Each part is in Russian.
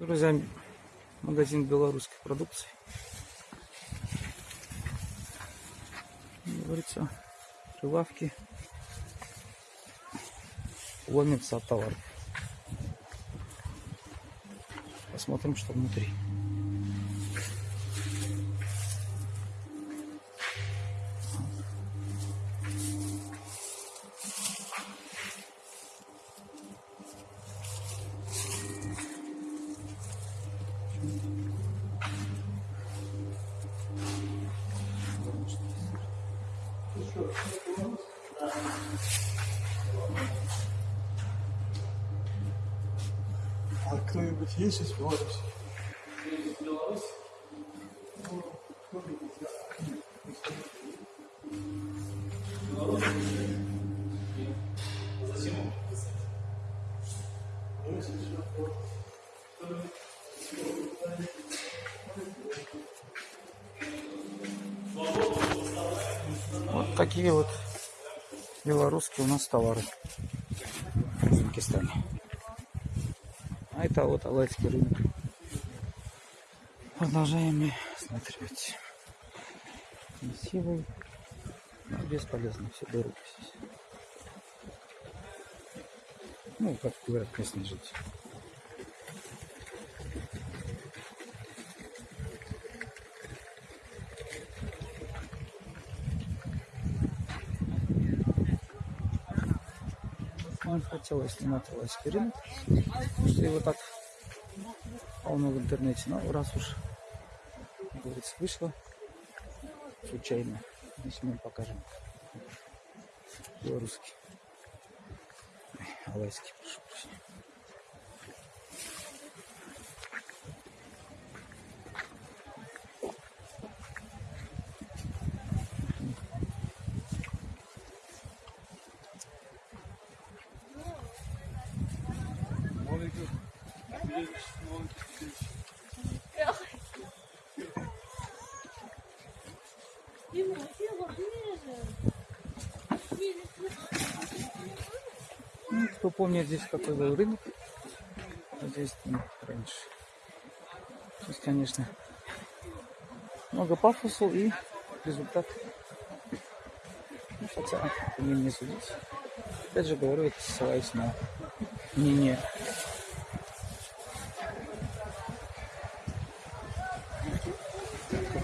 Друзья, магазин белорусской продукции. Говорится, прилавки ломятся от товаров. Посмотрим, что внутри. I clean with Jesus' voice. Thank you. Такие вот белорусские у нас товары в Узбекистане. А это вот Алайский рынок. Продолжаем смотреть. Красивый, но бесполезно, все дорого здесь. Ну, как говорят местные жители. Он хотел снимать Алайский рынок, что его так полно в интернете, но раз уж, как говорится, вышло случайно, если мы покажем. Белорусский, алайский, прошу прощения. Ну, кто помнит, здесь какой был рынок, здесь ну, раньше. Сейчас, конечно, много пафоса и результат. Ну, хотя, мне не судить. Опять же говорю, это ссылаюсь на мнение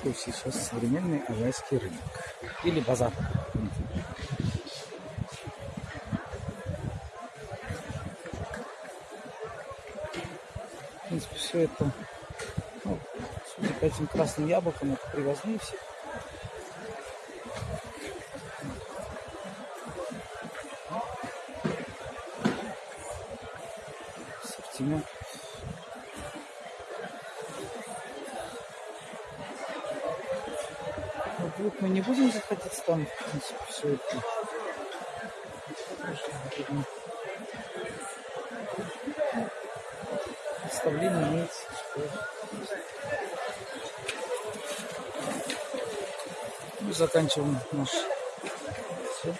какой сейчас современный алайский рынок. Или базар. В принципе, все это, ну, судя по этим красным яблокам, это привозные все. Ассортимент. Ну, вдруг мы не будем заходить там, в принципе, все это. Представление имеется, что мы заканчиваем наш все.